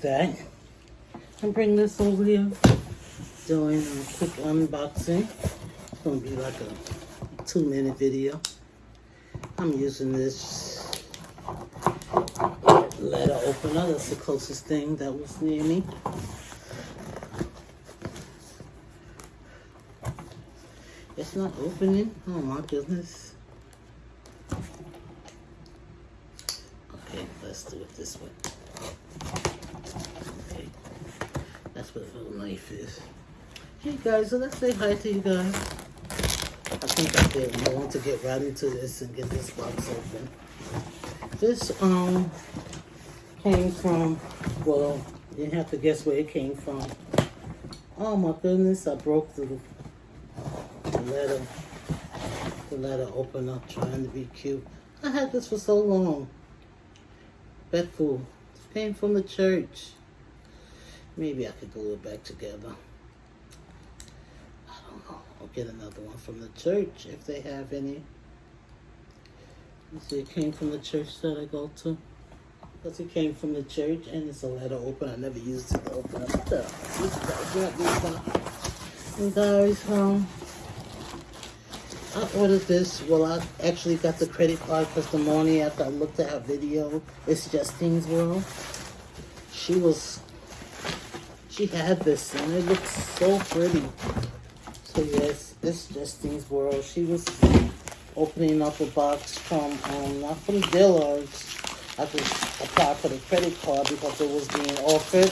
save that. And bring this over here. Doing a um, quick unboxing. It's gonna be like a two minute video. I'm using this letter opener. That's the closest thing that was near me. It's not opening. Oh my goodness. Okay, let's do it this way. Okay, that's what a little knife is. Hey guys, so let's say hi to you guys. I think I did. I want to get right into this and get this box open. This um came from, well, you have to guess where it came from. Oh my goodness, I broke the, the letter, the letter open up trying to be cute. I had this for so long. Betful. It came from the church. Maybe I could glue it back together. I don't know. I'll get another one from the church if they have any. You see, it came from the church that I go to. Because it came from the church and it's a letter open. I never used it to open up the And guys, um, I ordered this. Well, I actually got the credit card because the morning after I looked at her video, it's Justine's World. She was, she had this and it looks so pretty. So yes, it's Justine's World. She was opening up a box from, um, not from Dillard's, I could apply for the credit card because it was being offered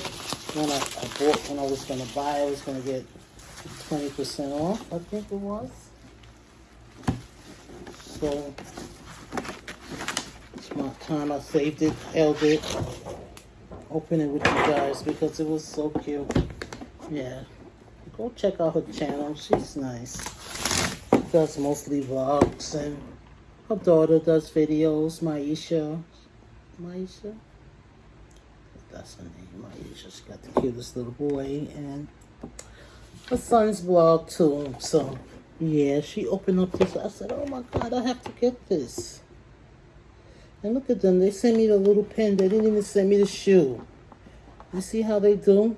when I, I bought when I was gonna buy. I was gonna get twenty percent off. I think it was. So it's my time. I saved it, held it, open it with you guys because it was so cute. Yeah, go check out her channel. She's nice. She does mostly vlogs and her daughter does videos. Maisha. Maisha. That's her name, Maisha. She got the cutest little boy and her son's blog too. So yeah, she opened up this. I said, oh my God, I have to get this. And look at them. They sent me the little pen. They didn't even send me the shoe. You see how they do?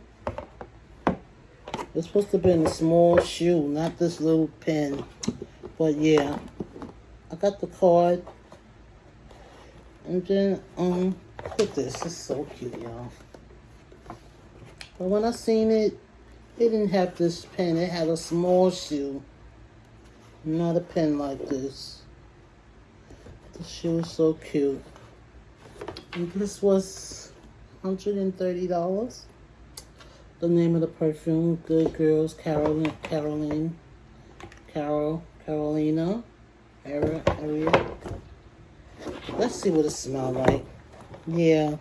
It's supposed to be a small shoe, not this little pen. But yeah, I got the card. And then, um, look at this. It's so cute, y'all. But when I seen it, it didn't have this pen. It had a small shoe. Not a pen like this. The was so cute. This was $130. The name of the perfume, Good Girls, Caroline, Caroline, Carol, Carolina, Area, Area. Let's see what it smelled like. Yeah,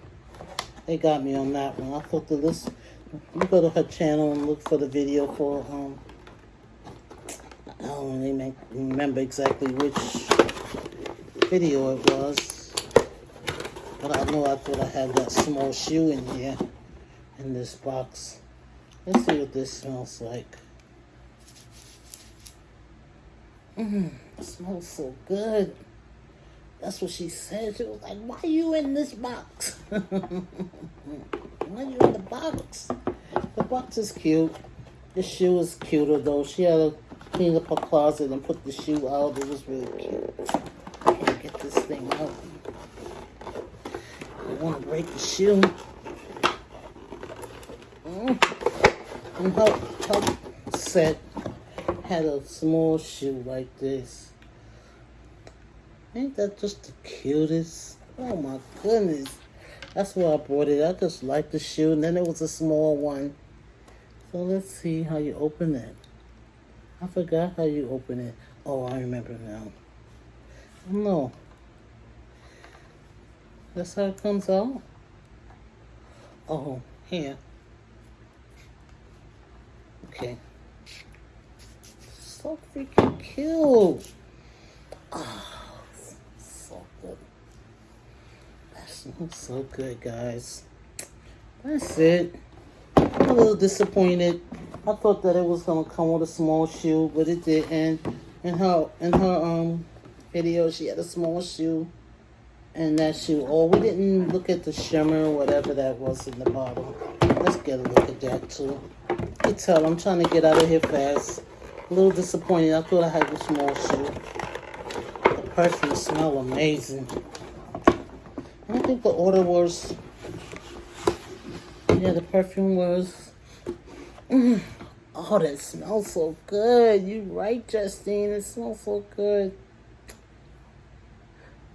they got me on that one. I thought the list. You go to her channel and look for the video for um. I don't really remember exactly which video it was, but I know I thought I had that small shoe in here in this box. Let's see what this smells like. Mmm, smells so good. That's what she said. She was like, why are you in this box? why are you in the box? The box is cute. The shoe is cuter though. She had to clean up her closet and put the shoe out. It was really cute. Get this thing out. I want to break the shoe. Mm. And her, her set had a small shoe like this. Ain't that just the cutest? Oh my goodness. That's why I bought it. I just like the shoe. And then it was a small one. So let's see how you open it. I forgot how you open it. Oh, I remember now. No. That's how it comes out? Oh, here. Okay. So freaking cute. Oh. Looks so good, guys. That's it. I'm a little disappointed. I thought that it was gonna come with a small shoe, but it didn't. And her and her um video, she had a small shoe And that shoe. Oh, we didn't look at the shimmer or whatever that was in the bottom. Let's get a look at that too. You tell I'm trying to get out of here fast. A little disappointed. I thought I had a small shoe. The perfume smell amazing. I think the order was. Yeah, the perfume was. Mm. Oh, that smells so good. You're right, Justine. It smells so good.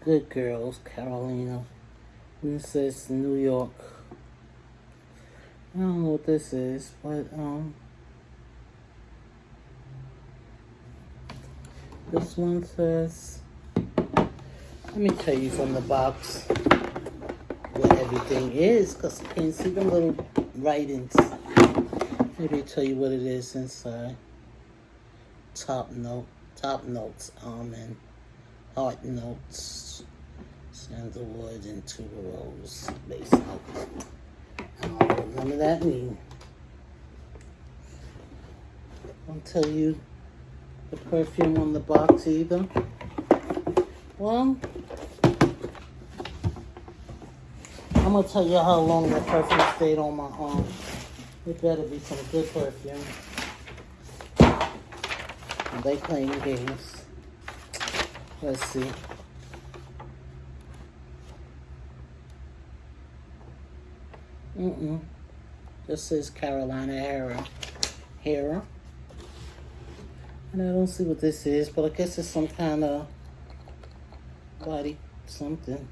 Good girls, Carolina. This is New York. I don't know what this is, but um this one says let me tell you from the box what everything is because I can't see the little writings. Maybe tell you what it is inside. Top note, top notes, almond, heart notes, sandalwood, and tuberose base note. I don't know what none of that mean. I'll tell you the perfume on the box either. Well, I'm gonna tell you how long that perfume stayed on my arm. It better be some good perfume. They playing games. Let's see. Mm-mm. This says Carolina Herrera. Herrera. And I don't see what this is, but I guess it's some kind of body something.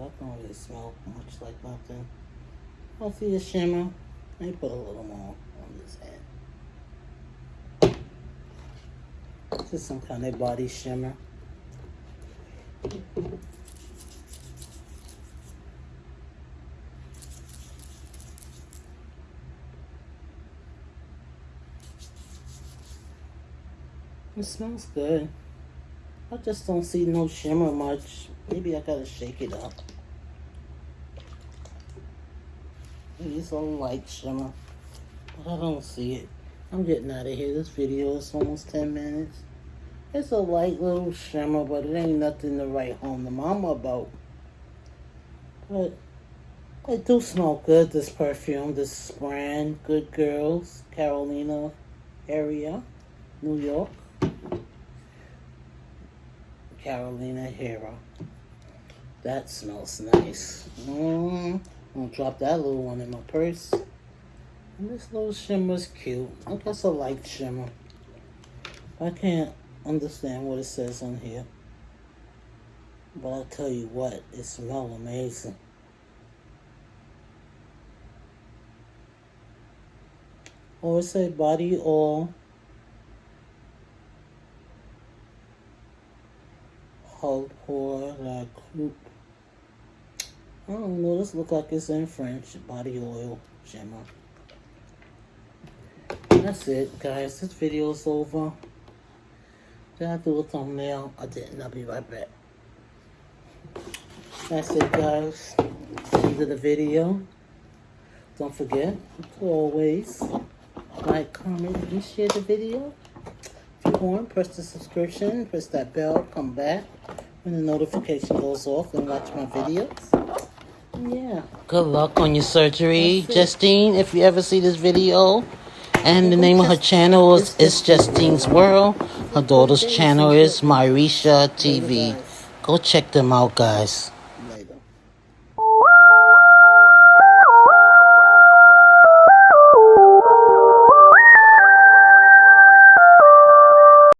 That don't really smell much like nothing. I'll see a shimmer. Me put a little more on this head. This is some kind of body shimmer. It smells good. I just don't see no shimmer much. Maybe I gotta shake it up. It's a light shimmer. But I don't see it. I'm getting out of here. This video is almost 10 minutes. It's a light little shimmer, but it ain't nothing to write home to mama about. But it do smell good, this perfume, this brand, Good Girls, Carolina Herrera, New York. Carolina Herrera. That smells nice. Mm, I'm gonna drop that little one in my purse. And this little shimmer's cute. I guess a light shimmer. I can't understand what it says on here. But I'll tell you what, it smells amazing. Or say body oil I don't know, this look like it's in French. Body oil shimmer. That's it, guys. This video is over. Did I do a thumbnail? I didn't. I'll be right back. That's it, guys. End of the video. Don't forget always like, comment, and share the video If you want, press the subscription, press that bell, come back when the notification goes off and watch my videos. Yeah. Good luck on your surgery, Justine. If you ever see this video, and the name of her channel is, is Justine's World. Her daughter's channel is Myrisha TV. Go check them out, guys.